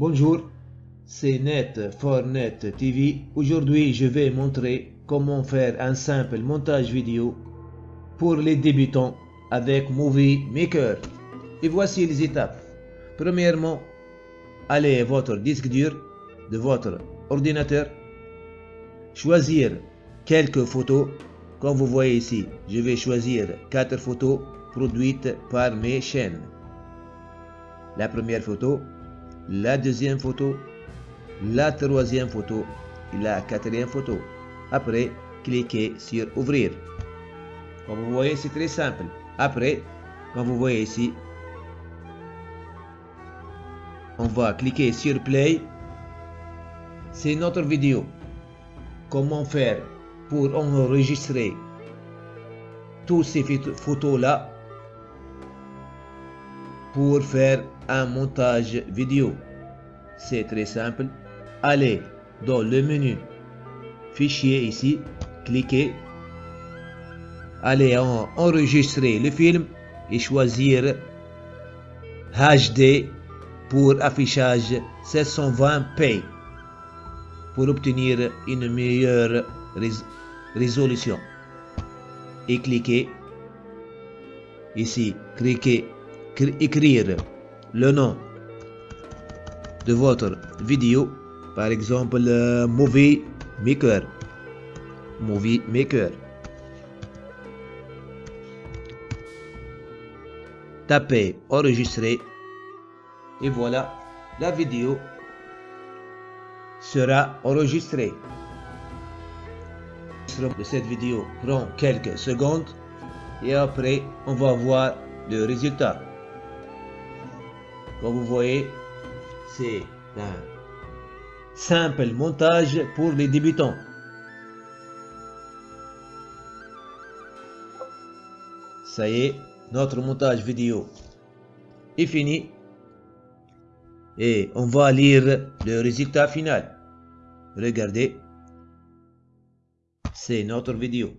Bonjour, c'est Net for Net TV. Aujourd'hui, je vais montrer comment faire un simple montage vidéo pour les débutants avec Movie Maker. Et voici les étapes. Premièrement, allez à votre disque dur de votre ordinateur, choisir quelques photos. Comme vous voyez ici, je vais choisir quatre photos produites par mes chaînes. La première photo, la deuxième photo, la troisième photo la quatrième photo. Après, cliquez sur ouvrir. Comme vous voyez, c'est très simple. Après, comme vous voyez ici, on va cliquer sur play. C'est notre vidéo. Comment faire pour enregistrer toutes ces photos là pour faire un montage vidéo. C'est très simple. Allez dans le menu Fichier ici, cliquez. Allez en enregistrer le film et choisir HD pour affichage 720p pour obtenir une meilleure résolution. Et cliquez ici, cliquez écrire le nom de votre vidéo, par exemple Movie Maker. Movie Maker. Tapez enregistrer et voilà, la vidéo sera enregistrée. De cette vidéo prend quelques secondes et après on va voir le résultat. Comme vous voyez, c'est un simple montage pour les débutants. Ça y est, notre montage vidéo est fini. Et on va lire le résultat final. Regardez, c'est notre vidéo.